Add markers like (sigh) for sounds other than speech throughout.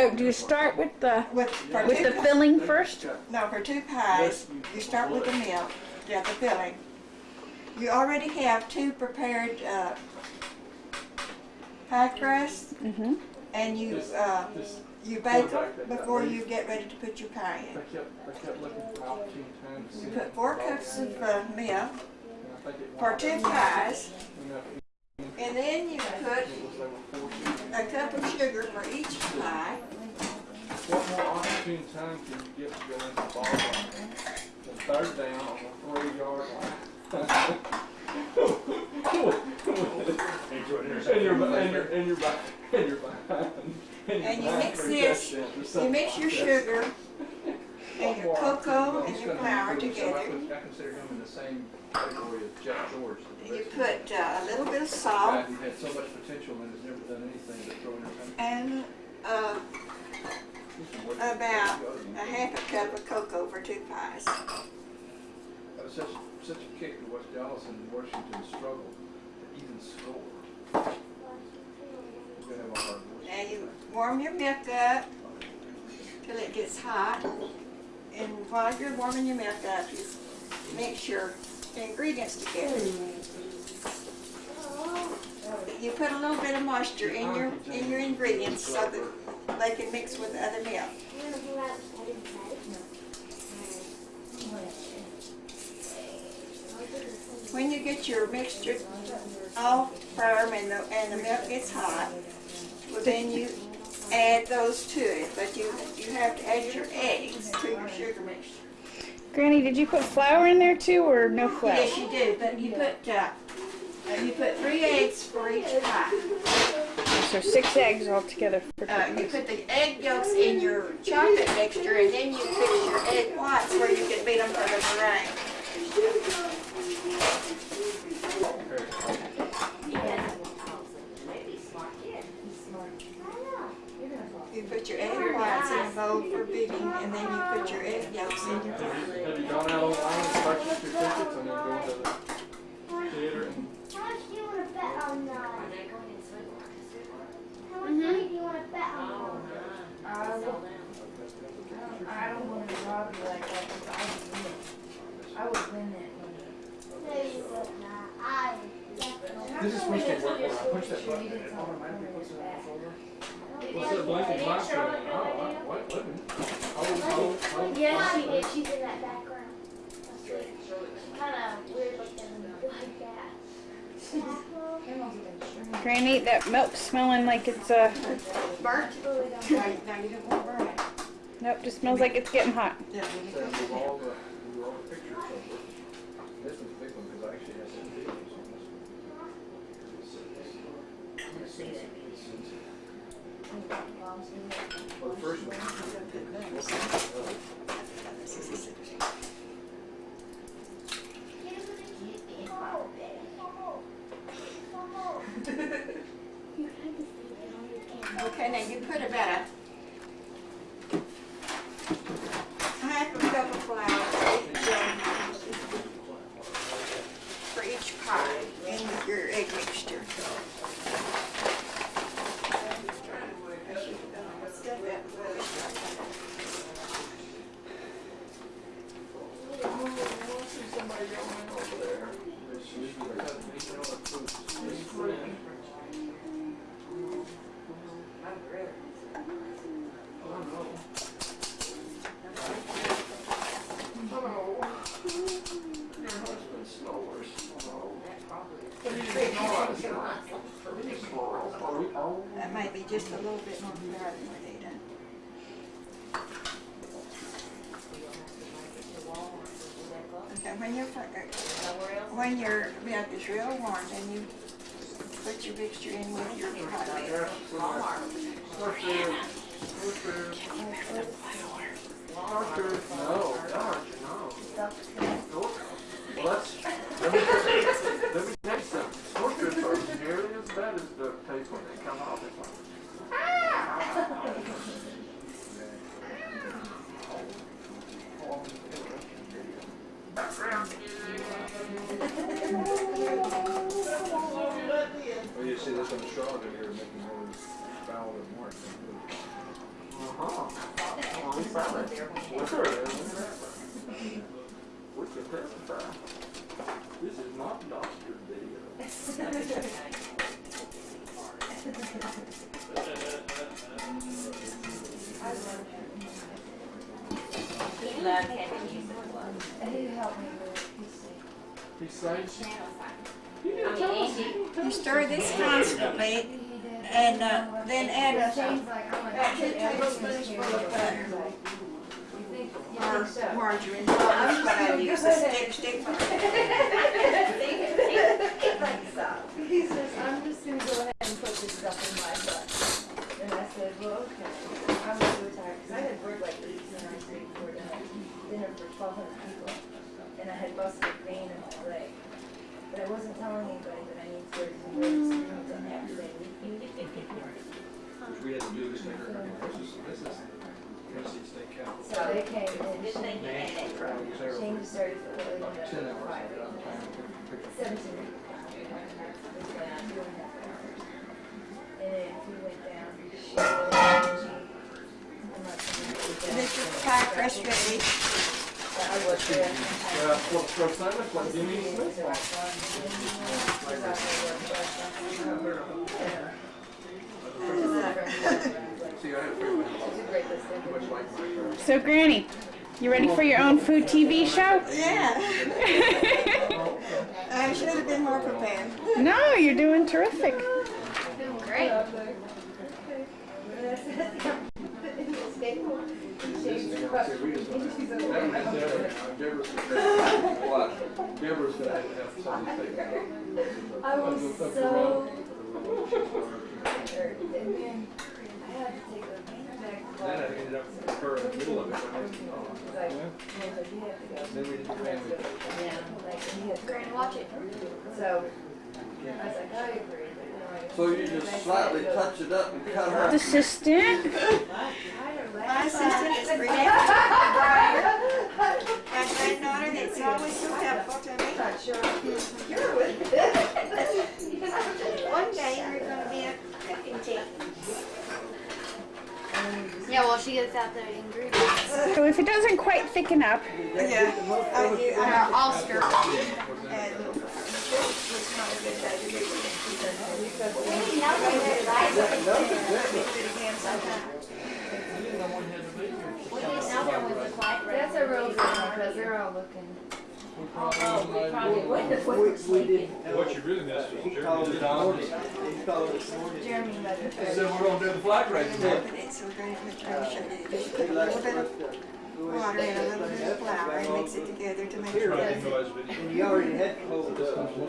So do you start with the With, for with two the pi- filling first? No, for two pies, you start with the milk, yeah, the filling. You already have two prepared, uh, pie crusts, Mm-hmm. and you, uh, you bake them before you get ready to put your pie in. kept, I kept looking for opportune times. to You put four cups of, uh, milk And I think it for two pies, enough- and then you put it was over four sheets. a cup of sugar for each pie. What more opportune time can you get to go into the ball game? The third down on the three yard line. And you're, and you're, and you're, and you're behind, and you're behind. you're And you mix this, You mix your sugar (laughs) and your cocoa and he's your gonna flour improve, so I together. Put- I consider him in the same category as Jeff George. the You put uh, a little bit of salt who had so much potential and has never done anything but throw entertainment. and uh, about a half a cup of cocoa for two pies. That was such, such a kick to watch Dallas and Washington struggle to even score. We're gonna have a hard voice. Now you warm your milk up till it gets hot. And while you're warming your milk up, you mix your ingredients together. You put a little bit of moisture in your in your ingredients so that they can mix with the other milk. When you get your mixture all firm and the, and the milk gets hot, well then you add those to it, but you, you have to add your eggs to your sugar mixture. Granny, did you put flour in there too, or no flour? Yes, you did, but you put, uh, you put three eggs for each pie. So six eggs altogether for two Uh, you put the egg yolks in your chocolate mixture and then you put your egg whites where you can beat them for the meringue. You put your egg whites in for beating and then you put your egg yolks in your bowl. Have you gone out online and purchased your tickets and then go to the theater and How much do you want to bet on that? How much money do you want to bet on that? I will- I don't want to rob you like that because I would win. I would win that money. No, you would not. I definitely. This is supposed to work when I push that button and it automatically puts it on the folder. What's that blinking light saying? Oh, I- what, what? Oh, oh, oh. Yes, she did. She's in that background. Kind of weird looking like that. Granny, that milk's smelling like it's uh Burnt? Now, now you don't want to burn it. nope, just smells like it's getting hot. Yeah, So move Well, first one. Okay, now you put about a half a cup of flour for each, um, for each pie in with your egg mixture. Somebody yelling over there. Hello. Your husband snores. Hello. But he didn't know I was gonna- He snores. Oh, oh. That may be just a little bit more flour than we need. Okay, when your, when your milk is real warm, then you put your mixture in with your pie mix. Starfish. Starfish. Starfish. No, darn, no. Well, that's, let me, let me tell you something. Starfish are nearly as bad as the taste when they come out. It's like, Well, you see this on the straw, they're making more foul than more. What's her name? We can testify. This is not Dr. Deal. He loved having music club. And he helped me with it. He's sick. He sings. I mean, Andy, You stir this constantly and uh, then add about two tablespoons of butter or margarine. I use, a stick, stick. I'm just gonna go ahead and put this stuff in my butt. And I said, well, okay. I was so tired, cause I had worked like eighteen hours straight before dinner, for twelve hundred people. And I had busted a vein in my leg. But I wasn't telling anybody that I need surgery and really screamed on after they Which we had to do this later. This is, this is Tennessee State Capitol. So they came and good thing you had that trouble. Shane just started to really About ten hours five. at a time. to pick up- Seventeen. And then he went down. she went down, I'm not sure. This is pie crust ready. I was there. What, for Simon, what, Jimmy Smith? See, I had a feeling too much like my car. So, Granny, you ready for your own food TV show? Yeah. (laughs) I should have been more prepared. no, you're doing terrific. Doing Great. (laughs) That was Deborah. Deborah's What? Deborah's gonna have something to say. I was so then I had to take a Then I ended up with her in the middle of it. when I was gone. Like, he was like, you have to go. Then we did the family. Yeah, like, he had to Granny, watch it. So, I was like, I agree, So you just slightly touch it up and cut her. Assistant. My sister is Renee Breyer, my granddaughter that's always so helpful to me. Not sure you're with. One day you're gonna be a cooking team. Yeah, well, she gets out the ingredients. So if it doesn't quite thicken up, Yeah, I do, I have That's a real good one, because they're all looking. Oh, we probably would have. We, we did, What you really missed was he Jeremy called did it all morning, he called it morning. Jeremy let it said, we're gonna do the flag raising. But it's so great, let me show you. Just put a little bit of water and a little bit of flour and mix it together to make sure I it's didn't know I was video. And you already had closed up. And,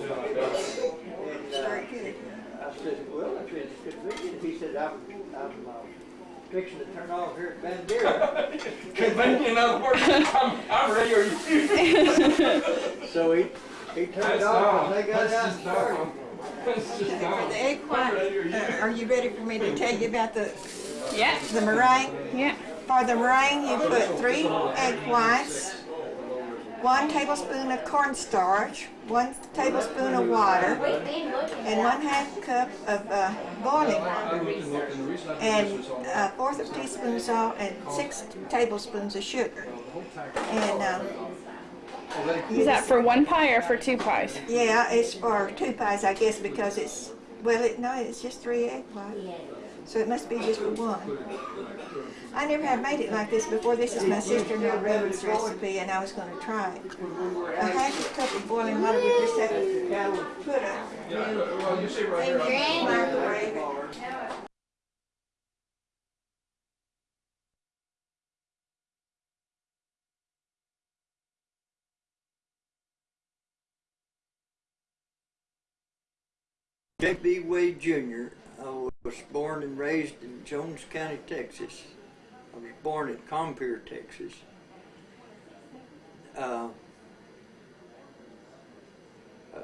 very uh, good. I said, well, I said, it's good vision. He said, I'm, I'm, uh, fixing to turn off here at Bandera. Convenient, in other words, I'm, I'm ready, are you? (laughs) So he, he turned That's off dumb. and they got That's out and started. dumb. Just For the egg white, uh, are you ready for me to tell you about the, yeah, the meringue? yeah. For the meringue, you put three egg whites, one tablespoon of cornstarch, one tablespoon of water, Wait, they look and one half cup of uh, boiling water, and looked, and the reason I did and this was on. a fourth of a teaspoon salt, and six tablespoons of sugar. And, uh, Is that for one pie or for two pies? yeah, it's for two pies, I guess, because it's, well, it, no, it's just three egg whites. So it must be just for one. I never have made it like this before. This is my sister-in-law recipe, and I was gonna try it. A half a cup of boiling water, just have to put a microwave. J.B. Wade Jr. I was born and raised in Jones County, Texas. I was born in Compier, Texas. Uh, um,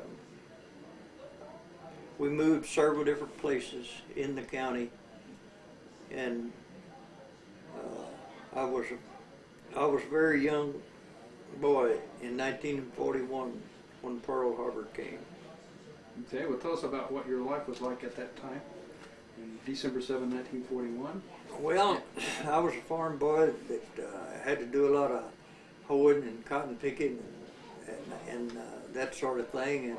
we moved several different places in the county, and uh, I was a, I was a very young boy in 1941 when Pearl Harbor came. Okay, well, tell us about what your life was like at that time. In December 7, 1941. Well, I was a farm boy that uh, had to do a lot of hoeing and cotton picking and, and, and uh, that sort of thing. And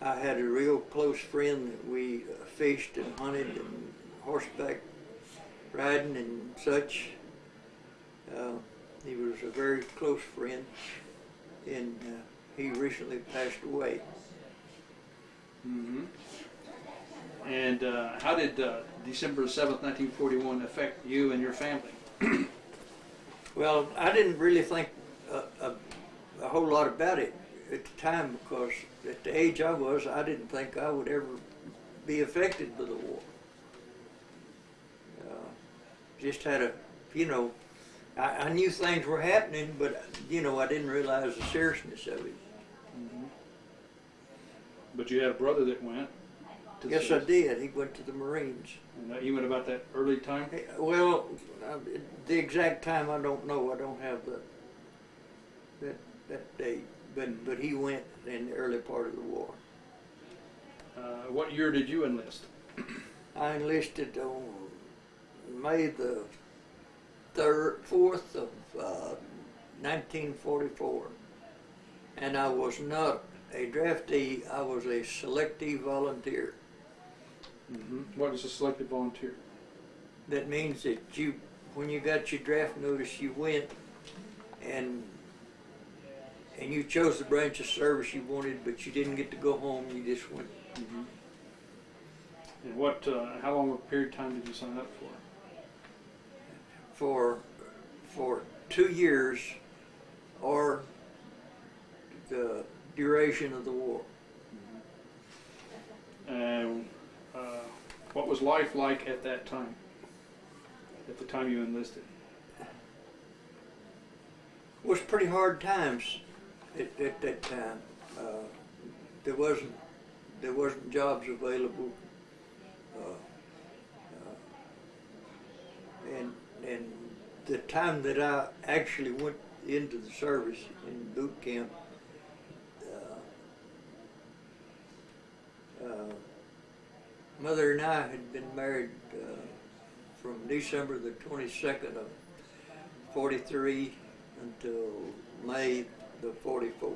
I had a real close friend that we uh, fished and hunted and horseback riding and such. Uh, he was a very close friend, and uh, he recently passed away. Mm-hmm. And uh, how did uh, December 7th, 1941 affect you and your family? (clears throat) Well, I didn't really think a, a, a whole lot about it at the time because at the age I was, I didn't think I would ever be affected by the war. Uh, just had a, you know, I, I knew things were happening, but you know, I didn't realize the seriousness of it. But you had a brother that went. To the Yes, I service. did. He went to the Marines. And went about that early time. Hey, Well, uh, the exact time I don't know. I don't have the that that date. But but he went in the early part of the war. Uh, what year did you enlist? I enlisted on May the third, fourth of uh, 1944, and I was not a draftee. I was a selective volunteer. Mm-hmm. What is a selective volunteer? That means that you, when you got your draft notice, you went and and you chose the branch of service you wanted, but you didn't get to go home. You just went. Mm-hmm. And what? Uh, how long a period of time did you sign up for? for for two years or the duration of the war. And uh, what was life like at that time? At the time you enlisted? It was pretty hard times at, at that time. Uh, there wasn't there wasn't jobs available, uh, uh, and and the time that I actually went into the service in boot camp. Uh, uh, Mother and I had been married uh, from December the 22nd of 43 until May the 44.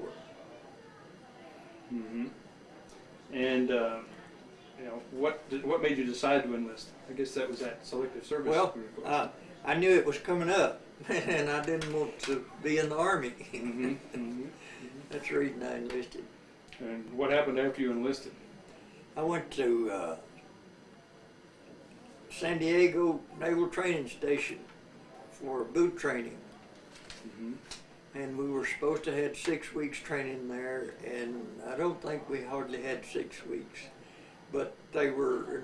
Mm-hmm. And uh, you know what? Did, what made you decide to enlist? I guess that was that selective service. Well, uh, I knew it was coming up, (laughs) and I didn't want to be in the army. Mhm, (laughs) mhm. That's the reason I enlisted. And what happened after you enlisted? I went to uh, San Diego Naval Training Station for boot training, Mm-hmm. and we were supposed to have six weeks training there, and I don't think we hardly had six weeks, but they were,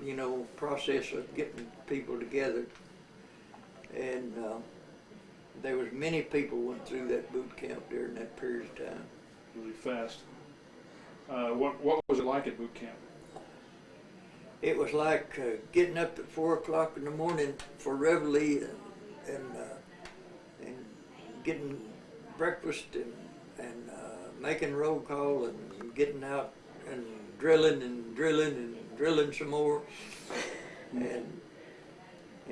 in, you know, process of getting people together, and uh, there was many people went through that boot camp during that period of time. Really fast. Uh, what What was it like at boot camp? It was like uh, getting up at four o'clock in the morning for reveille and and, uh, and getting breakfast and and uh, making roll call and getting out and drilling and drilling and drilling some more. And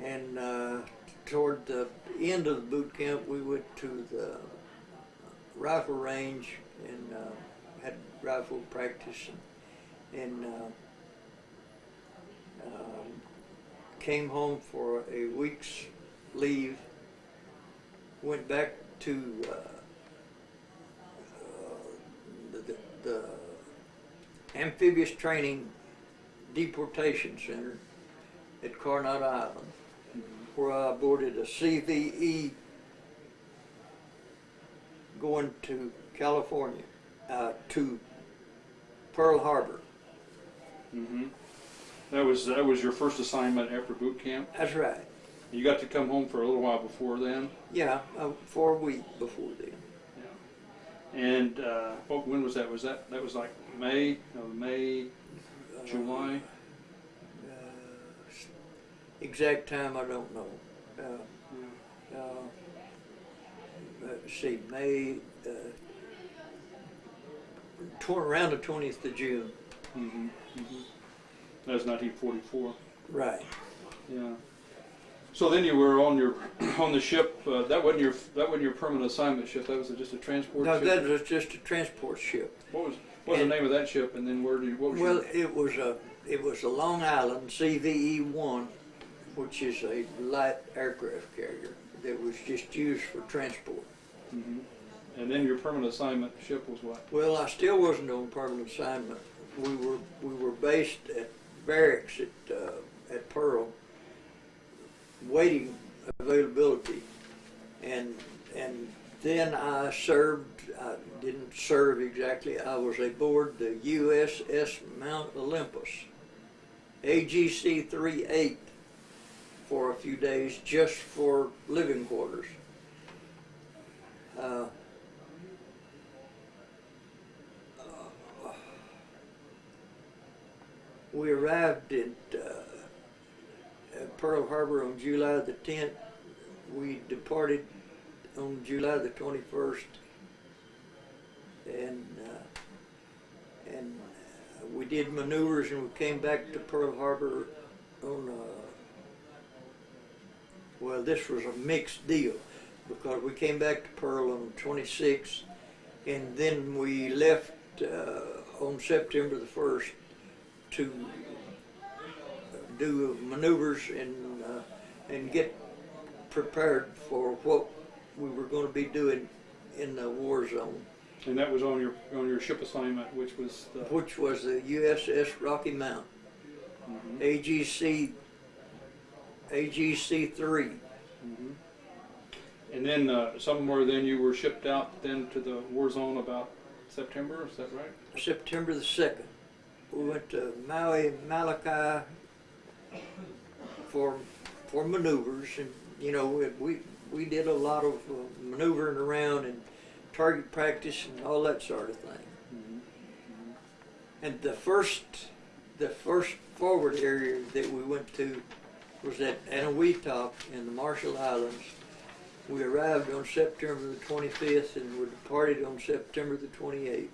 and uh, toward the end of the boot camp we went to the rifle range and uh, had rifle practice and, and uh, um, came home for a week's leave, went back to uh, uh, the, the, amphibious training deportation center at Coronado Island, where I boarded a CVE going to California, uh, to Pearl Harbor. Mm-hmm. That was that was your first assignment after boot camp. That's right. You got to come home for a little while before then. Yeah, uh, for a week before then. Yeah. And uh, what, when was that? Was that that was like May? No, May, July. Uh, exact time I don't know. Uh, Yeah. uh, let's see, May, uh, around the twentieth of June. Mm-hmm. That was nineteen forty-four. Right. Yeah. So then you were on your (clears throat) on the ship. Uh, that wasn't your that wasn't your permanent assignment ship. That was just a transport No, ship. that was just a transport ship. What was what was And- the name of that ship? And then where did you, what was Well, your, it was a, it was a Long Island CVE one, which is a light aircraft carrier that was just used for transport. Mhm. and then your permanent assignment ship was what? Well, I still wasn't on permanent assignment. We were, we were based at barracks at, uh, at Pearl, waiting availability. And, and then I served, I didn't serve exactly, I was aboard the USS Mount Olympus, AGC 38 for a few days just for living quarters. Uh, We arrived at, uh, at Pearl Harbor on July the 10th. We departed on July the 21st. And, uh, and uh, we did maneuvers and we came back to Pearl Harbor on, uh, well, this was a mixed deal because we came back to Pearl on the 26th and then we left uh, on September the 1st to do maneuvers and uh, and get prepared for what we were going to be doing in the war zone, And that was on your on your ship assignment, which was the, which was the USS Rocky Mount, Mhm. AGC AGC three. Mhm. And then uh, somewhere then you were shipped out then to the war zone about September. Is that right? September the second. We went to Maui, Molokai for for maneuvers, and you know we we, we did a lot of uh, maneuvering around and target practice and all that sort of thing. Mhm. And the first the first forward area that we went to was at Eniwetok in the Marshall Islands. We arrived on September the 25th and we departed on September the 28th.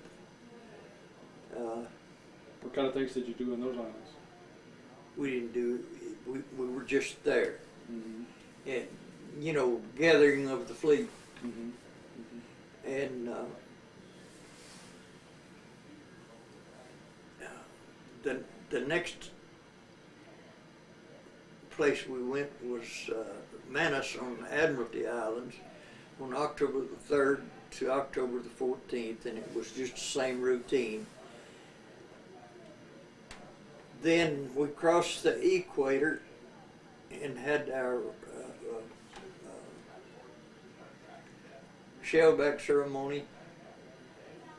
Uh, What kind of things did you do in those islands? we didn't do we, we were just there Mhm. and you know gathering of the fleet Mhm. and uh, the the next place we went was uh, Manus on the Admiralty Islands on October the third to October the fourteenth, and it was just the same routine. Then we crossed the equator and had our uh, uh, shellback ceremony.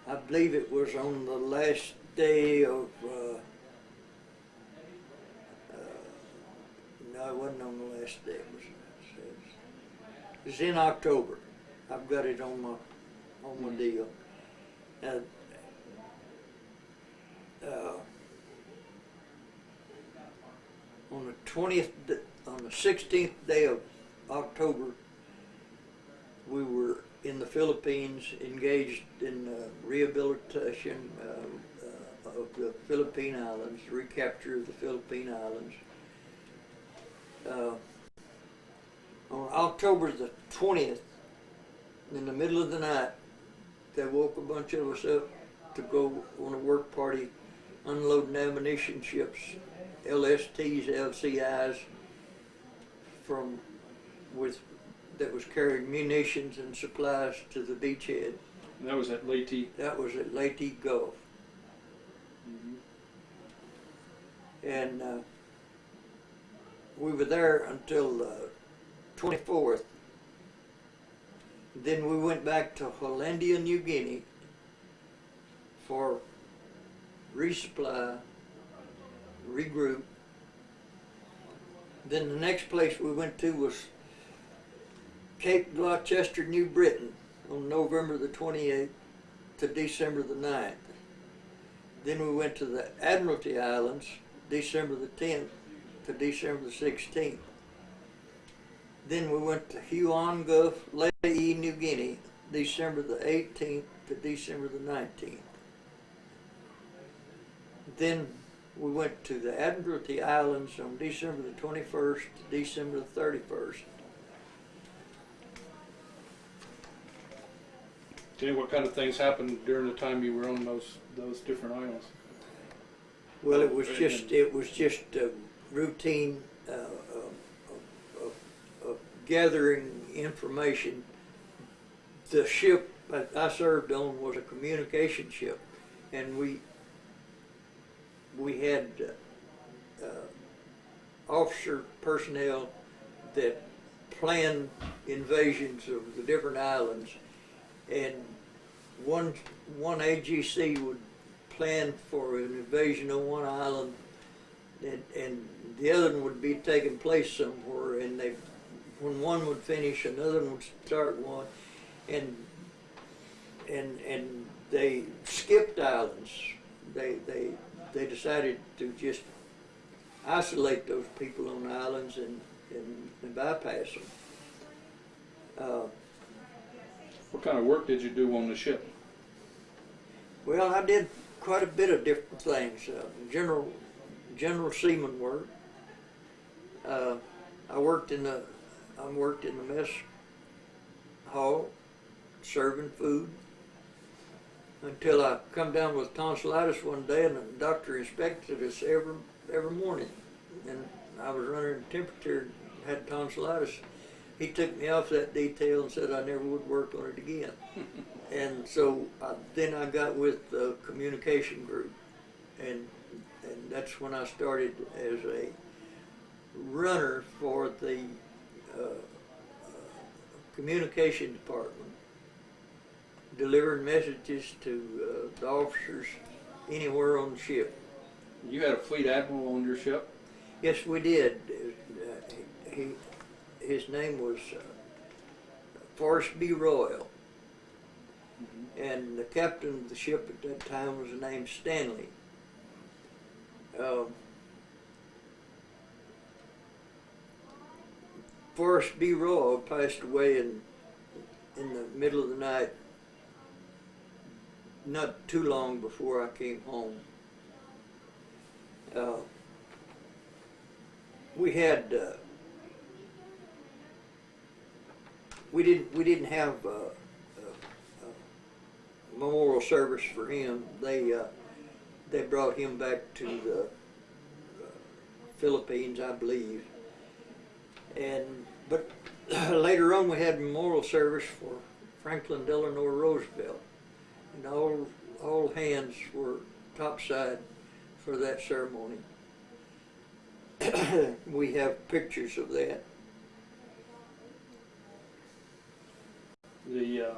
I believe it was on the last day of. Uh, uh, no, it wasn't on the last day. It was, it was in October. I've got it on my on my deal. Uh, uh, on the twentieth, on the sixteenth day of October, we were in the Philippines engaged in uh, rehabilitation uh, uh, of the Philippine Islands, recapture of the Philippine Islands. Uh, on October the twentieth, in the middle of the night, they woke a bunch of us up to go on a work party unloading ammunition ships, LSTs, LCIs, from with that was carrying munitions and supplies to the beachhead. And that was at Leyte. That was at Leyte Gulf, Mhm. and uh, we were there until the 24th. Then we went back to Hollandia, New Guinea for resupply, regroup. Then the next place we went to was Cape Gloucester, New Britain on November the 28th to December the 9th. Then we went to the Admiralty Islands, December the 10th to December the 16th. Then we went to Huon Gulf, Lae, New Guinea, December the 18th to December the 19th. Then we went to the Admiralty Islands on December the twenty-first to December the thirty-first. Jay, what kind of things happened during the time you were on those, those different islands? Well, it was just, it was just a routine, uh, of, of, of gathering information. The ship that I served on was a communication ship, and we, we had, uh, officer personnel that planned invasions of the different islands. And one, one AGC would plan for an invasion on one island, and, and the other one would be taking place somewhere, and they, when one would finish, another one would start one, and, and, and they skipped islands. They, they, they decided to just isolate those people on islands and, and, and bypass them. Uh, What kind of work did you do on the ship? Well, I did quite a bit of different things. Uh, general, general seaman work. Uh, I worked in the, I worked in the mess hall, serving food. Until I come down with tonsillitis one day, and the doctor inspected us every every morning, and I was running temperature, and had tonsillitis. He took me off that detail and said I never would work on it again. (laughs) And so uh, then I got with the communication group, and and that's when I started as a runner for the uh, uh, communication department, delivering messages to uh, the officers anywhere on the ship. You had a fleet admiral on your ship? Yes, we did. Uh, he, his name was uh, Forrest B. Royal. And the captain of the ship at that time was named Stanley. Um, Forrest B. Royal passed away in, in the middle of the night, not too long before I came home. Uh, we had uh, we didn't we didn't have uh, a, a memorial service for him. They uh, they brought him back to the uh, Philippines, I believe. And but (clears throat) later on, we had memorial service for Franklin Delano Roosevelt, and all all hands were topside for that ceremony. (clears throat) we have pictures of that. The, uh,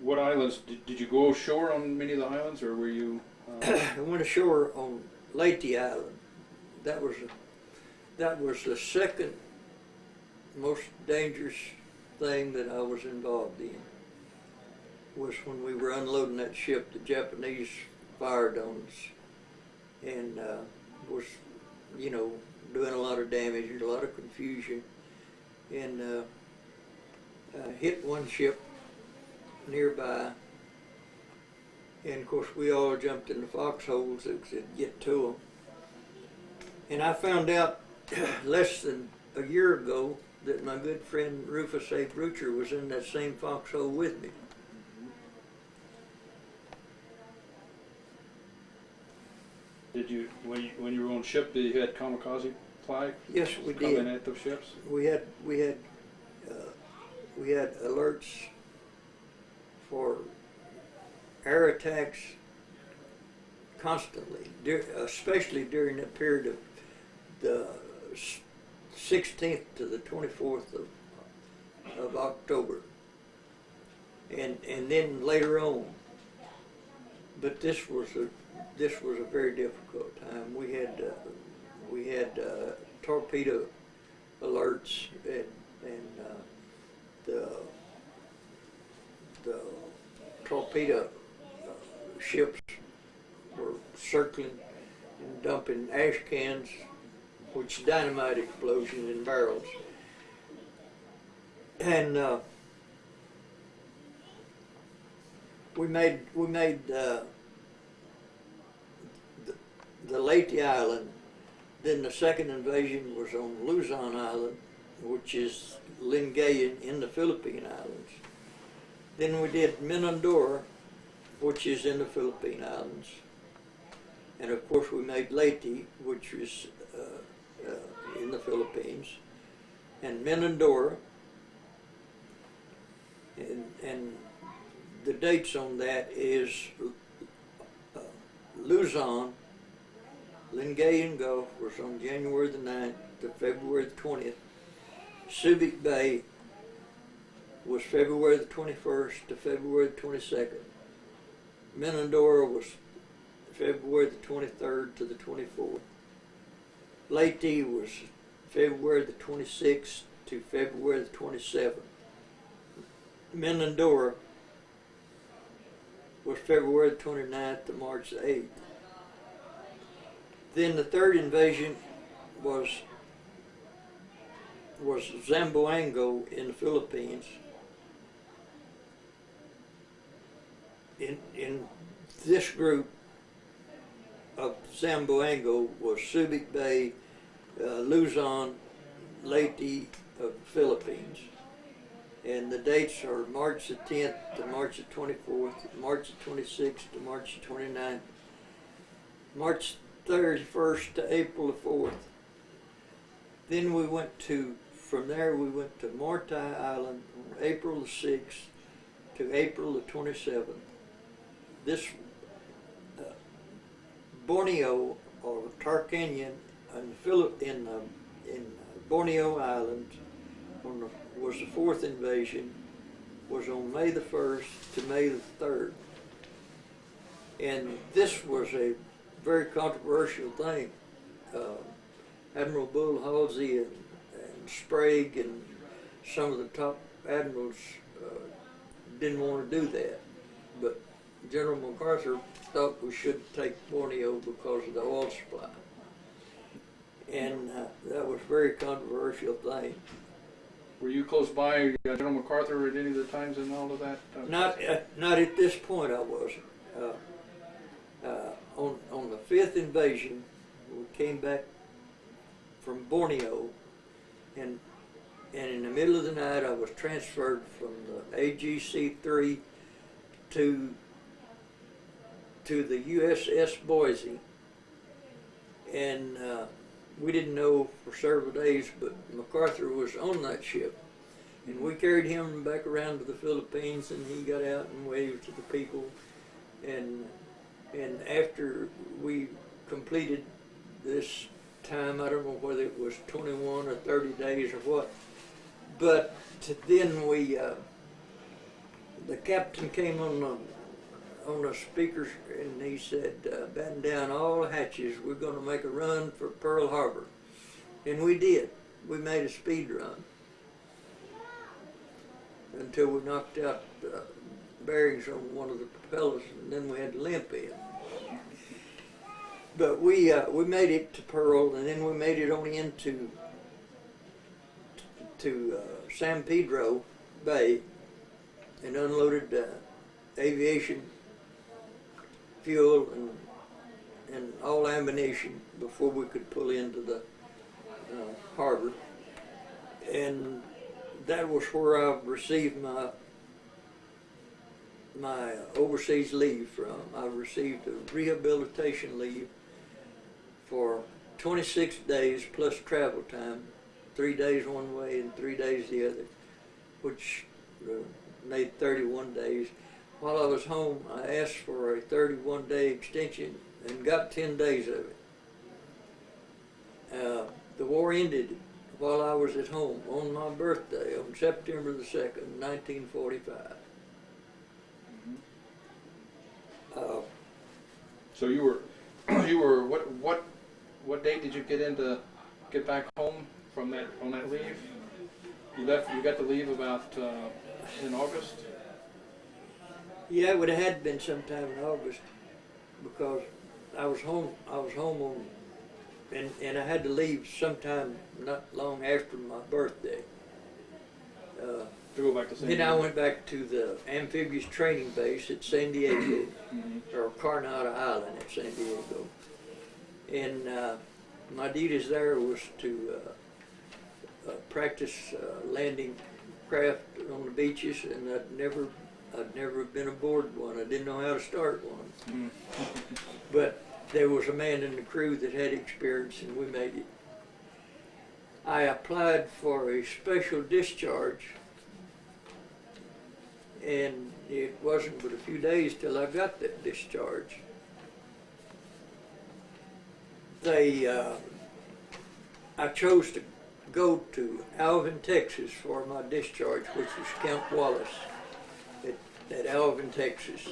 what islands, did, did you go ashore on many of the islands, or were you? Uh, (clears throat) I went ashore on Leyte Island. That was that was the second most dangerous thing that I was involved in. Was when we were unloading that ship, the Japanese fired on us, and uh, was, you know, doing a lot of damage and a lot of confusion, and uh, hit one ship nearby and of course, we all jumped in the foxholes that could get to them. And I found out (clears throat) less than a year ago that my good friend Rufus A. Brucher was in that same foxhole with me. did you, when you, when you were on ship, did you had kamikaze flag? Yes, we Coming did. at those ships? We had we had uh, we had alerts for air attacks constantly, especially during the period of the 16th to the 24th of of October, and and then later on. But this was a this was a very difficult time. We had uh, we had uh, torpedo alerts and and uh, the the torpedo uh, ships were circling and dumping ash cans, which dynamite explosion in barrels. And uh, we made we made uh, the Leyte Island. Then the second invasion was on Luzon Island, which is Lingayen in the Philippine Islands. Then we did Minandora, which is in the Philippine Islands. And of course, we made Leyte, which is the Philippines, and Minandora. And, and the dates on that is uh, Luzon, Lingayen Gulf was on January the 9th to February the 20th. Subic Bay was February the 21st to February the 22nd. Menandora was February the 23rd to the 24th. Leyte was February the 26th to February the 27th. Menandora was February the 29th to March the 8th. Then the third invasion was was Zamboanga in the Philippines. In in this group of Zamboanga was Subic Bay, Luzon, Leyte of the Philippines. And the dates are March the 10th to March the 24th, March the 26th to March the 29th, March 31st to April the 4th. Then we went to, from there we went to Morotai Island on April the 6th to April the 27th. This uh, Borneo or Tarkanian in, Philip, in, um, in Borneo Island on the, was the fourth invasion, was on May the 1st to May the 3rd. And this was a very controversial thing. Uh, Admiral Bull Halsey and, and Sprague and some of the top admirals uh, didn't want to do that. But General MacArthur thought we should take Borneo because of the oil supply. And uh, that was a very controversial thing. Were you close by uh, General MacArthur at any of the times and all of that? Uh, Not at, not at this point I wasn't. Uh, uh, on, on the fifth invasion, we came back from Borneo and, and in the middle of the night I was transferred from the AGC-3 to, to the USS Boise. And uh, we didn't know for several days, but MacArthur was on that ship. And we carried him back around to the Philippines, and he got out and waved to the people. And and after we completed this time, I don't know whether it was 21 or 30 days or what, but then we, uh, the captain came on the on the speakers and he said, uh, batten down all hatches, we're going to make a run for Pearl Harbor. And we did. We made a speed run until we knocked out uh, bearings on one of the propellers and then we had to limp in. But we, uh, we made it to Pearl and then we made it on into to uh, San Pedro Bay and unloaded uh, aviation fuel and, and all ammunition before we could pull into the uh, harbor. And that was where I received my my overseas leave from. I received a rehabilitation leave for 26 days plus travel time, three days one way and three days the other, which uh, made 31 days. While I was home, I asked for a 31 day extension and got 10 days of it. Uh, the war ended while I was at home on my birthday on September the 2nd, 1945. Uh, So you were, (clears throat) you were, what, what, what date did you get into, get back home from that, on that leave? You left, you got the leave about, uh, in August? Yeah, it would have had been sometime in August because I was home. I was home on, and and I had to leave sometime not long after my birthday. Uh, To go back to San then I went back to the amphibious training base at San Diego, Mhm. or Coronado Island at San Diego, And uh, my duties there was to uh, uh, practice uh, landing craft on the beaches, and I'd never, I'd never been aboard one. I didn't know how to start one. (laughs) But there was a man in the crew that had experience, and we made it. I applied for a special discharge, and it wasn't but a few days till I got that discharge. They, uh, I chose to go to Alvin, Texas for my discharge, which was Camp Wallace at, Alvin, Texas.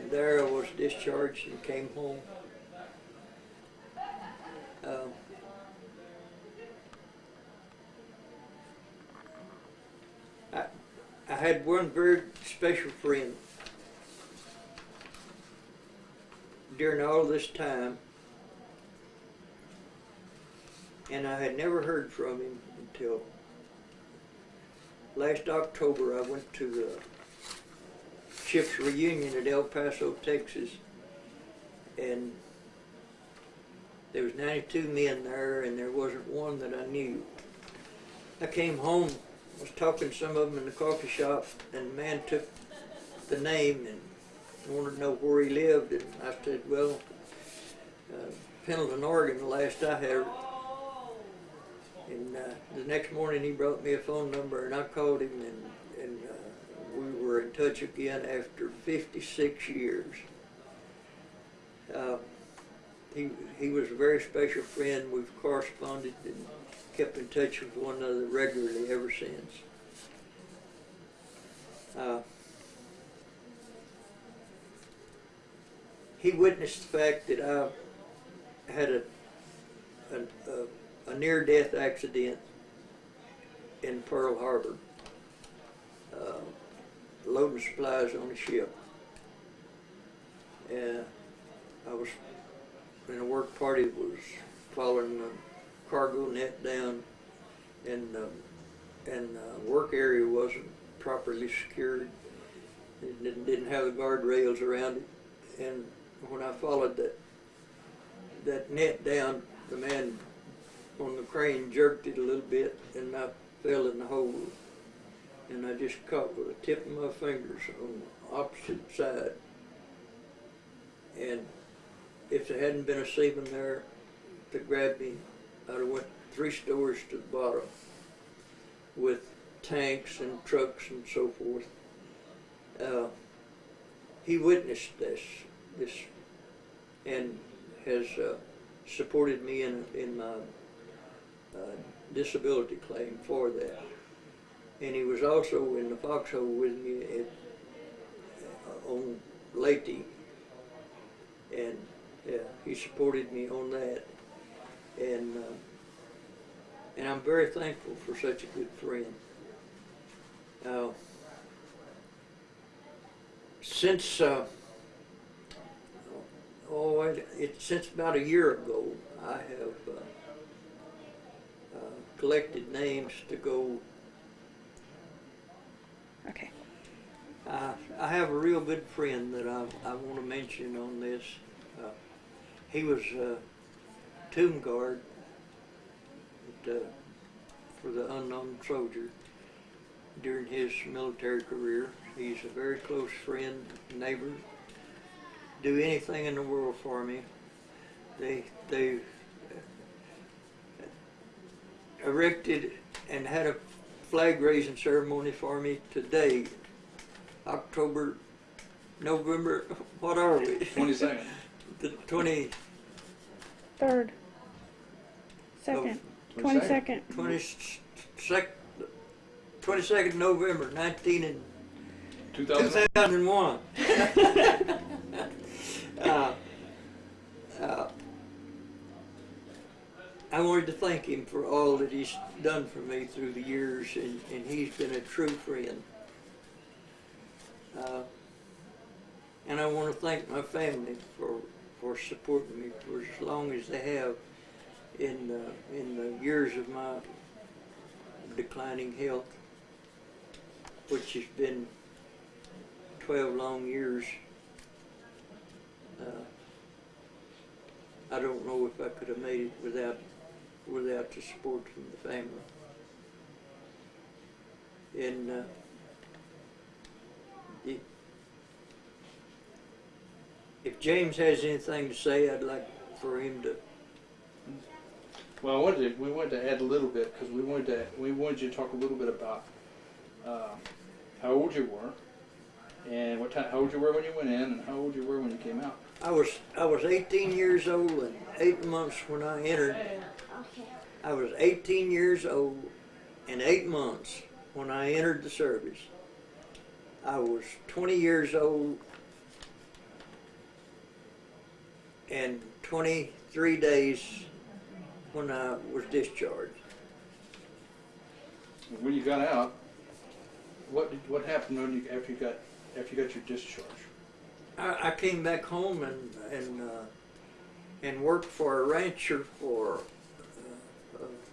And there I was discharged and came home. Um, I, I had one very special friend during all this time, and I had never heard from him until last October. I went to the ship's reunion at El Paso, Texas, and there was 92 men there, and there wasn't one that I knew. I came home, was talking to some of them in the coffee shop, and the man took the name and wanted to know where he lived, and I said, well, uh, Pendleton, Oregon, the last I heard. And uh, the next morning he brought me a phone number, and I called him, and, and uh, we were in touch again after 56 years. Uh, he, he was a very special friend. We've corresponded and kept in touch with one another regularly ever since. Uh, he witnessed the fact that I had a, a, a, a near-death accident in Pearl Harbor, uh, loading supplies on a ship. And I was in a work party was following the cargo net down, and uh, and uh, work area wasn't properly secured. It didn't, didn't have the guardrails around it, and when I followed that that net down, the man on the crane jerked it a little bit, and I fell in the hole. And I just caught with the tip of my fingers on the opposite side. And if there hadn't been a seaman there to grab me, I'd have went three stories to the bottom with tanks and trucks and so forth. Uh, he witnessed this, this, and has uh, supported me in in my disability claim for that. And he was also in the foxhole with me at, uh, on Leyte, and yeah, he supported me on that, and uh, and I'm very thankful for such a good friend. Uh, since uh, oh, it, it, since about a year ago, I have uh, collected names to go. Okay. Uh, I have a real good friend that I, I want to mention on this. Uh, he was a tomb guard at, uh, for the unknown soldier during his military career. He's a very close friend, neighbor. Do anything in the world for me. They they erected and had a flag raising ceremony for me today, October, November. What are we? Twenty-second. The twenty Third. Second. Twenty-second. twenty sec, twenty second November, nineteen and Two thousand. 2001. (laughs) uh, uh, I wanted to thank him for all that he's done for me through the years, and, and he's been a true friend. Uh, and I want to thank my family for, for supporting me for as long as they have in the, in the years of my declining health, which has been 12 long years. Uh, I don't know if I could have made it without, without the support from the family. And, uh, it, if James has anything to say, I'd like for him to, Well, I wanted to, we wanted to add a little bit, because we wanted to, we wanted you to talk a little bit about, uh, how old you were, and what time, how old you were when you went in, and how old you were when you came out. I was, I was eighteen years old and eight months when I entered. Okay. I was eighteen years old and eight months when I entered the service. I was twenty years old and twenty-three days when I was discharged. When you got out, what did, what happened when you, after you got, after you got your discharge? I, I came back home and, and, uh, and worked for a rancher for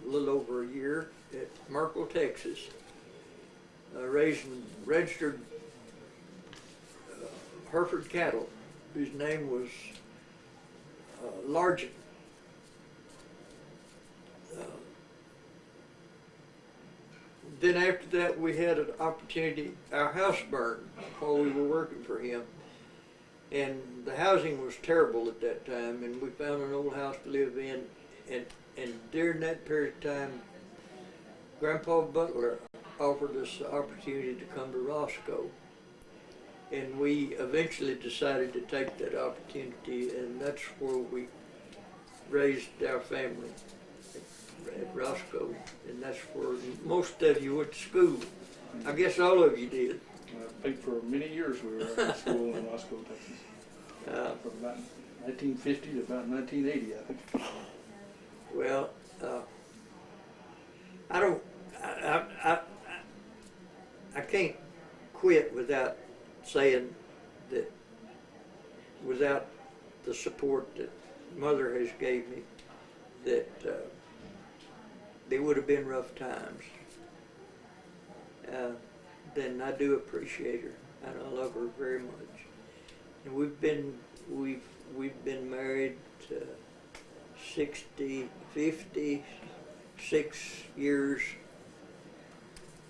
a little over a year at Merkel, Texas, uh, raising registered uh, Hereford cattle, whose name was uh, Largent. Uh, then after that, we had an opportunity. Our house burned while we were working for him, and the housing was terrible at that time. And we found an old house to live in, and and during that period of time, Grandpa Butler offered us the opportunity to come to Roscoe, and we eventually decided to take that opportunity, and that's where we raised our family at Roscoe, and that's where most of you went to school. I guess all of you did. I think for many years we were at school in Roscoe, Texas, Uh, from about nineteen fifty to about nineteen eighty, I think. Well, uh, I don't, I, I, I, I- can't quit without saying that, without the support that Mother has gave me, that uh, they would have been rough times. Uh, then I do appreciate her, and I love her very much. And we've been, we've, we've been married uh, 60, 56 years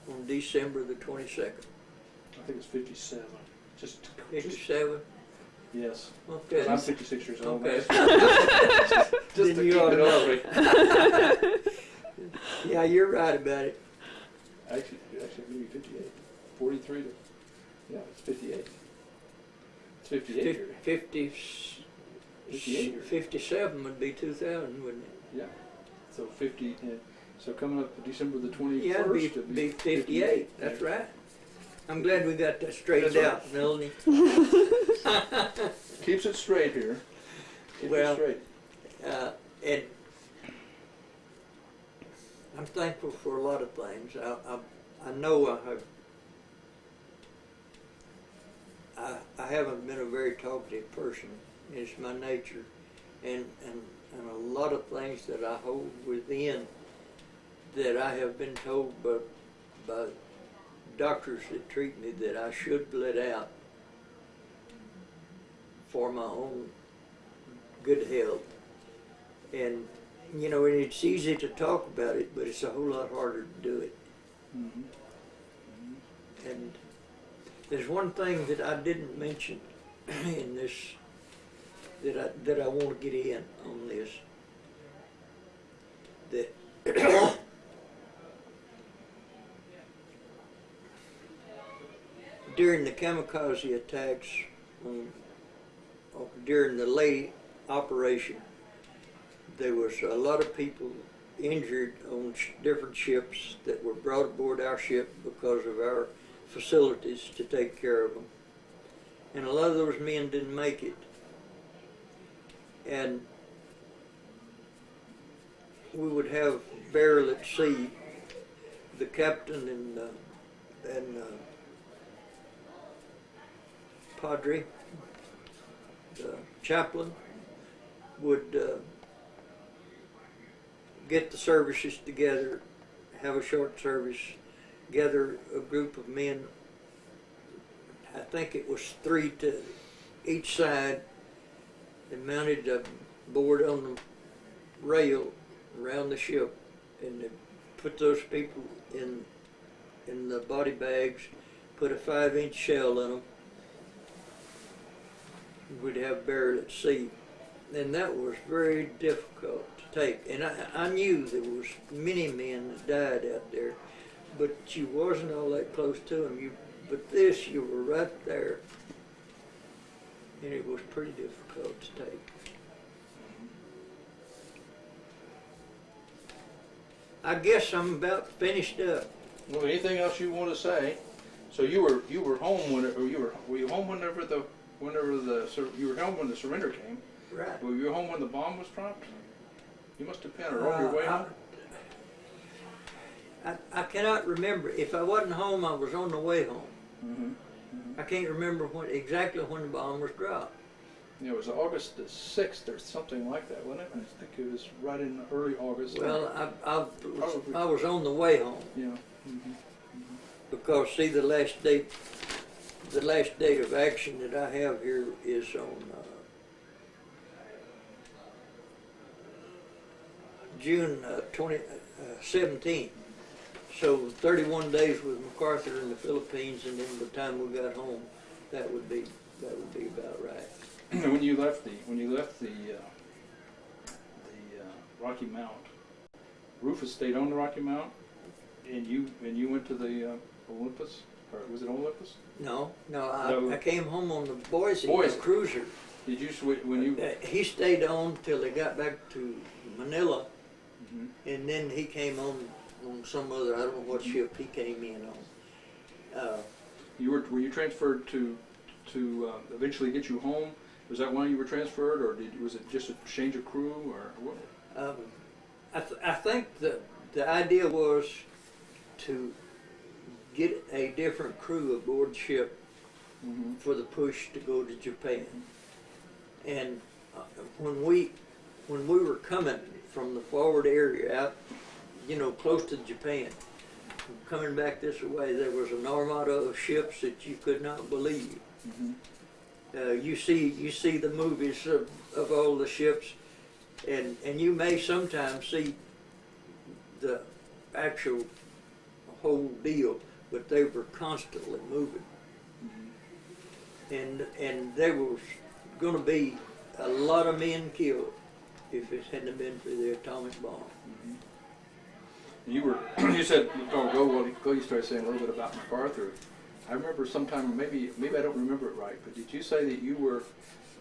on December the 22nd. I think it's fifty-seven, just, just, 57? yes. Okay. 'Cause I'm fifty-six years old. Okay. (laughs) (laughs) Just to Then keep you ought it to on. (laughs) Yeah, you're right about it. Actually, actually, maybe fifty-eight, forty-three to, yeah, it's fifty-eight. It's fifty-eight Fif- here, 50, 58 years. 57 would be 2000, wouldn't it? yeah. So fifty, uh, so coming up December the Yeah, it'd be, twenty-first. be 58, that's right. I'm glad we got that straightened right. out, Melanie. (laughs) Keeps it straight here. Keeps Well- it straight. Uh, and I'm thankful for a lot of things. I, I, I know I have, I, I haven't been a very talkative person. It's my nature. And, and, and a lot of things that I hold within that I have been told by, by doctors that treat me that I should let out for my own good health. And, you know, and it's easy to talk about it, but it's a whole lot harder to do it. Mhm. And there's one thing that I didn't mention (clears throat) in this, that I, that I want to get in on this. That (coughs) during the kamikaze attacks on- during the Leyte operation, there was a lot of people injured on different ships that were brought aboard our ship because of our facilities to take care of them. And a lot of those men didn't make it. And we would have burial at sea. The captain and, uh, and uh, Padre, the chaplain, would uh, get the services together, have a short service, gather a group of men. I think it was three to each side. They mounted a board on the rail around the ship, and they put those people in in the body bags, put a five-inch shell in them. We'd have buried at sea, and that was very difficult to take. And I, I knew there was many men that died out there, but you wasn't all that close to them. You, but this, you were right there, and it was pretty difficult to take. I guess I'm about finished up. Well, anything else you want to say? So you were you were home when or you were were you home whenever the whenever the you were home when the surrender came? Right. Were you home when the bomb was dropped? You must have been or on your way Uh, home. I, I cannot remember. If I wasn't home, I was on the way home. Mm-hmm. I can't remember when exactly when the bomb was dropped. Yeah, it was August the sixth or something like that, wasn't it? I think it was right in early August. Well, I, I, was, I was on the way home yeah. hmm because see the last date, the last date of action that I have here is on uh, June uh, 20, uh, 17. So 31 days with MacArthur in the Philippines, and then by the time we got home, that would be that would be about right. when you left the when you left the uh, the uh, Rocky Mount, Rufus stayed on the Rocky Mount, and you and you went to the uh, Olympus, or was it Olympus? No, no, I, No. I came home on the Boise, Boise. the cruiser. Did you when you? Uh, he stayed on till they got back to Manila, Mhm. and then he came on on some other I don't know what ship he came in on. Uh, You were were you transferred to to uh, eventually get you home? Was that why you were transferred, or did was it just a change of crew, or what? um, I, th- I think the the idea was to get a different crew aboard ship Mm-hmm. for the push to go to Japan. And uh, when we when we were coming from the forward area out, you know, close to Japan, coming back this way, there was an armada of ships that you could not believe. Mm-hmm. Uh, you see you see the movies of, of all the ships, and and you may sometimes see the actual whole deal, but they were constantly moving and and there was going to be a lot of men killed if it hadn't been for the atomic bomb. You were, (clears throat) you said, oh, go, well, go, you started saying a little bit about MacArthur. I remember sometime, maybe, maybe I don't remember it right, but did you say that you were,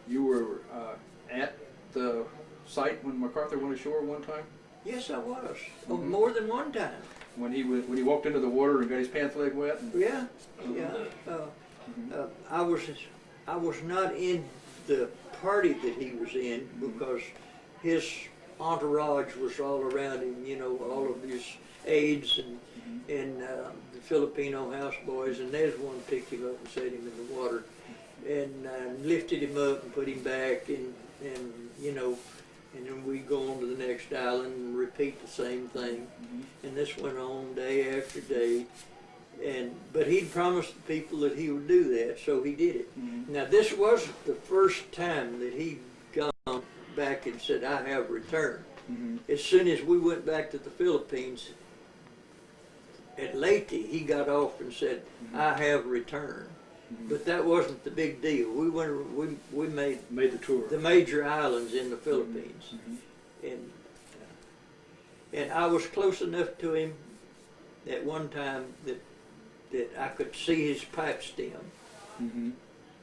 you were, uh, at the site when MacArthur went ashore one time? Yes, I was. Oh, Mhm. more than one time. When he was, when he walked into the water and got his pants leg wet? and- Yeah, yeah. Uh, uh, I was I was not in the party that he was in because his entourage was all around him. You know, all of his aides and and uh, the Filipino houseboys, and there's one picked him up and set him in the water, and uh, lifted him up and put him back, and and you know, and then we go on to the next island and repeat the same thing, and this went on day after day, and but he'd promised the people that he would do that, so he did it. Mhm. Now this wasn't the first time that he'd gone back and said, "I have returned." Mhm. As soon as we went back to the Philippines, at Leyte, he got off and said, "I have returned." But that wasn't the big deal. We went, we we made Made the tour. the major islands in the Philippines, Mhm. and and I was close enough to him at one time that that I could see his pipe stem, Mhm.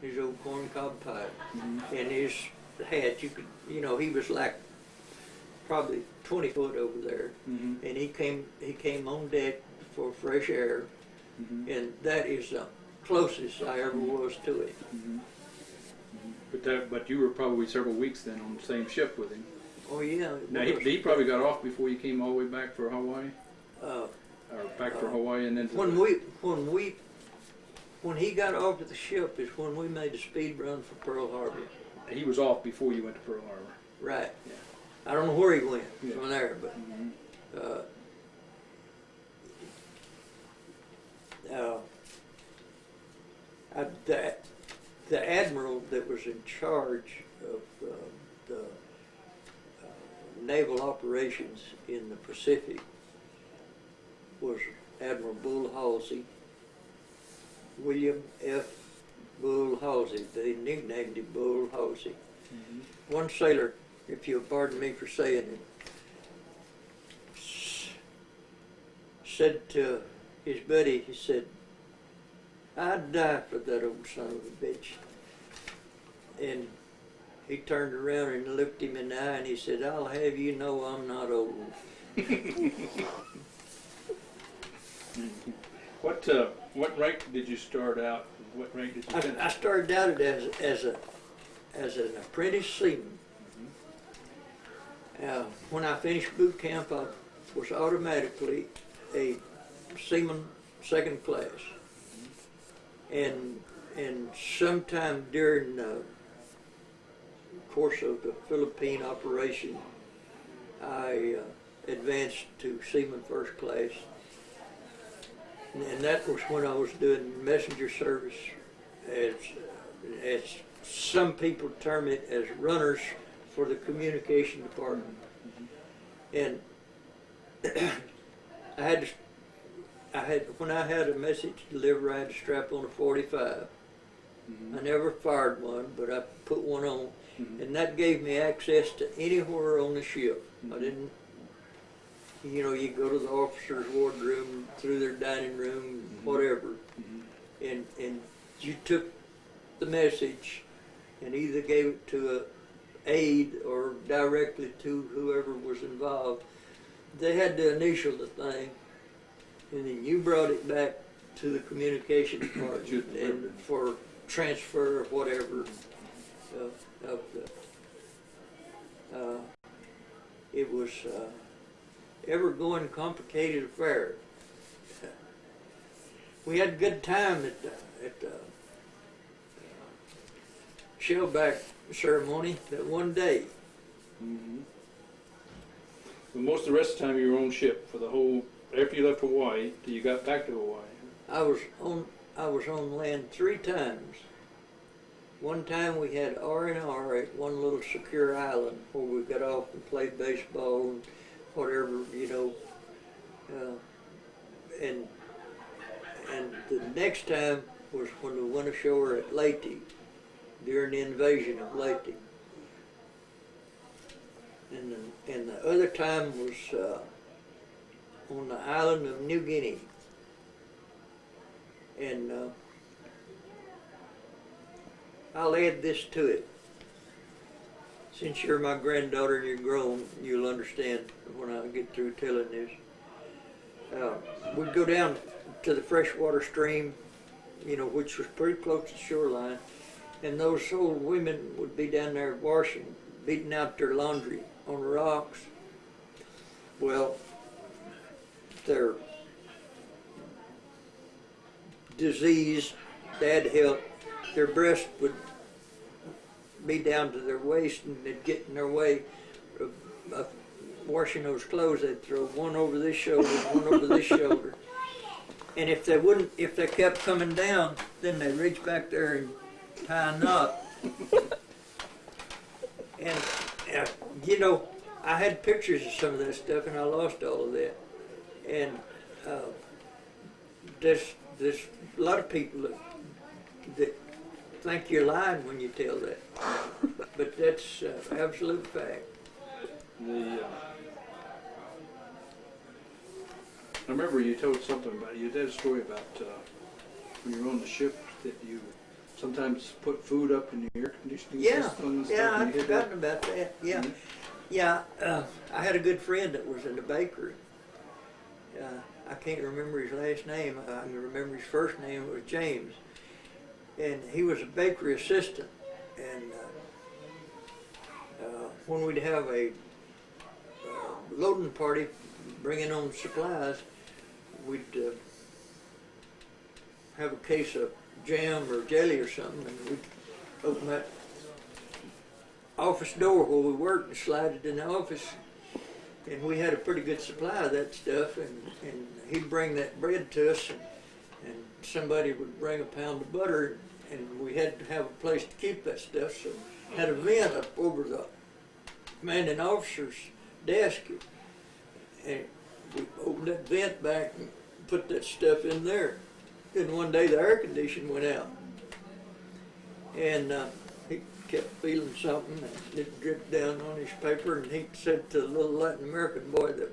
his old corncob pipe, Mhm. and his hat. You could, you know, he was like probably twenty foot over there, Mhm. and he came he came on deck for fresh air, Mhm. and that is the closest I ever was to it. Mhm. But that, but you were probably several weeks then on the same ship with him. Oh yeah. Now, he, he probably got off before you came all the way back for Hawaii, Uh, or back for Uh, Hawaii and then when the- we when we when he got off to the ship is when we made a speed run for Pearl Harbor. He was off before you went to Pearl Harbor. Right. Yeah. I don't know where he went Yeah. from there, but Mhm. uh, uh, I, the, the admiral that was in charge of uh, the naval operations in the Pacific was Admiral Bull Halsey, William F. Bull Halsey. They nicknamed him Bull Halsey. One sailor, if you'll pardon me for saying it, said to his buddy, he said, I'd die for that old son of a bitch. And he turned around and looked him in the eye and he said, I'll have you know I'm not old. (laughs) What, uh, what rank did you start out? What rank did you I, finish? I started out as, as a, as an apprentice seaman. Uh, when I finished boot camp, I was automatically a seaman second class. And, and sometime during the course of the Philippine operation, I uh, advanced to seaman first class. And- that was when I was doing messenger service as, as some people term it as runners for the communication department. And (clears throat) I had to, I had, when I had a message to deliver, I had to strap on a forty-five. I mm-hmm. never fired one, but I put one on, mm-hmm. and that gave me access to anywhere on the ship. I mm-hmm. didn't, you know, you go to the officer's wardroom, through their dining room, whatever, and, and you took the message and either gave it to a aide or directly to whoever was involved. They had to initial the thing, and then you brought it back to the communication (coughs) department and for transfer or whatever of, of the. Uh, it was uh, ever going complicated affair. We had a good time at the, at the shellback ceremony that one day. Mhm. Well, most of the rest of the time you were on ship for the whole, after you left Hawaii till you got back to Hawaii. I was on I was on land three times. One time we had R and R at one little secure island where we got off and played baseball and whatever, you know. Uh, and and the next time was when we went ashore at Leyte during the invasion of Leyte. And the, and the other time was uh, on the island of New Guinea. And uh, I'll add this to it. Since you're my granddaughter and you're grown, you'll understand when I get through telling this. Uh, we'd go down to the freshwater stream, you know, which was pretty close to the shoreline, and those old women would be down there washing, beating out their laundry on the rocks. Well, their disease, bad health, their breast would be down to their waist and they'd get in their way of, of washing those clothes. They'd throw one over this shoulder, one over this shoulder. And if they wouldn't, if they kept coming down, then they'd reach back there and tie a knot. And, uh, you know, I had pictures of some of that stuff and I lost all of that. And uh, there's, there's a lot of people that, that think you're lying when you tell that. But that's uh, absolute fact. The, uh, I remember you told something about, you did a story about, uh, when you were on the ship that you sometimes put food up in the air conditioning Yeah, system and yeah, stuff. I'd forgotten about that, yeah. Mhm. Yeah, uh, I had a good friend that was in the bakery. Uh, I can't remember his last name, I can remember his first name, was James. And he was a bakery assistant, and, uh, uh, when we'd have a, uh, loading party, bringing on supplies, we'd, uh, have a case of jam or jelly or something, and we'd open that office door where we worked and slide it in the office. And we had a pretty good supply of that stuff, and, and he'd bring that bread to us, and, somebody would bring a pound of butter, and we had to have a place to keep that stuff, so had a vent up over the commanding officer's desk. And we opened that vent back and put that stuff in there. Then one day the air condition went out. And uh, he kept feeling something and it dripped down on his paper and he said to the little Latin American boy that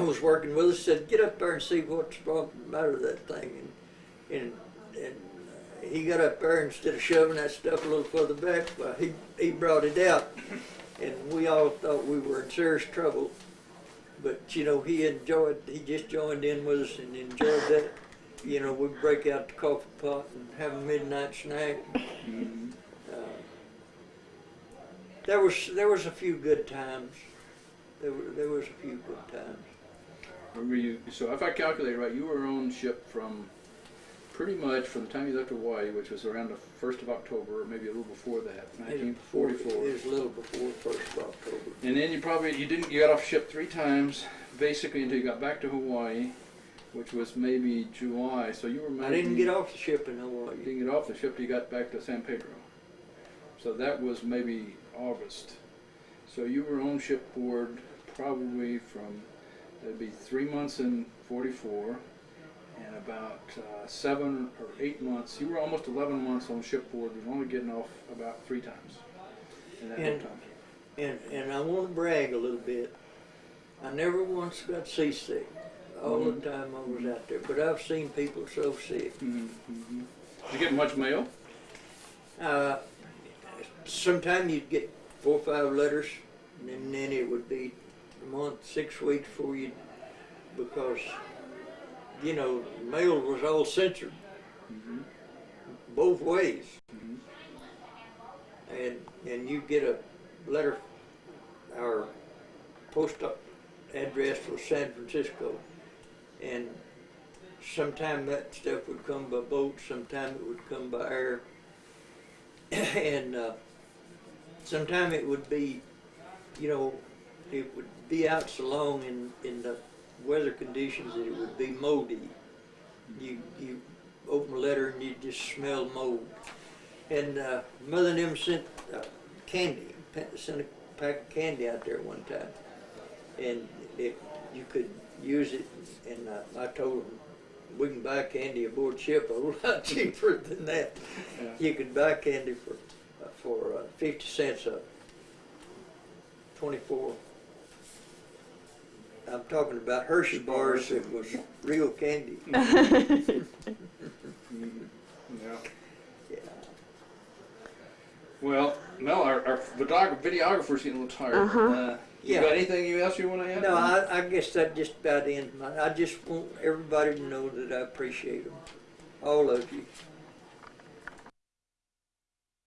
was working with us, said, get up there and see what's wrong the matter with that thing. And, and, and uh, he got up there instead of shoving that stuff a little further back, well, he, he brought it out. And we all thought we were in serious trouble. But, you know, he enjoyed, he just joined in with us and enjoyed that. You know, we'd break out the coffee pot and have a midnight snack. Uh, There was, there was a few good times. There were, there was a few good times. Were you, so if I calculate right, you were on ship from pretty much from the time you left Hawaii, which was around the first of October, or maybe a little before that, nineteen forty-four. It was a little before first of October. And then you probably, you didn't, you got off ship three times, basically until you got back to Hawaii, which was maybe July, so you were maybe. I didn't get off the ship in Hawaii. You didn't get off the ship till you got back to San Pedro. So that was maybe August. So you were on shipboard probably from, that'd be three months in forty-four, and about uh, seven or eight months, you were almost eleven months on shipboard, you were only getting off about three times. in that And- time. And, and I want to brag a little bit. I never once got seasick all the time I was out there, but I've seen people so sick. Mhm, mhm. Did you get much mail? Uh, sometime you'd get four or five letters, and then it would be month, six weeks before you, because, you know, mail was all censored Mhm. both ways. Mhm. And, and you get a letter, our post address was San Francisco, and sometime that stuff would come by boat, sometime it would come by air, (clears throat) and uh, sometime it would be, you know, it would be out so long in, in the weather conditions that it would be moldy. You, you open a letter and you just smell mold. And uh, Mother and them sent uh, candy, sent a pack of candy out there one time, and it, you could use it. And uh, I told them we can buy candy aboard ship a whole (laughs) lot cheaper than that. Yeah. You could buy candy for uh, for uh, fifty cents a twenty-four. I'm talking about Hershey bars. It was real candy. Yeah. (laughs) Yeah. Well, Mel, our, our videographer's getting a little tired. Uh-huh. Uh, you Yeah. got anything you else you want to add? No, I, I guess that just about ends my, I just want everybody to know that I appreciate them, all of you.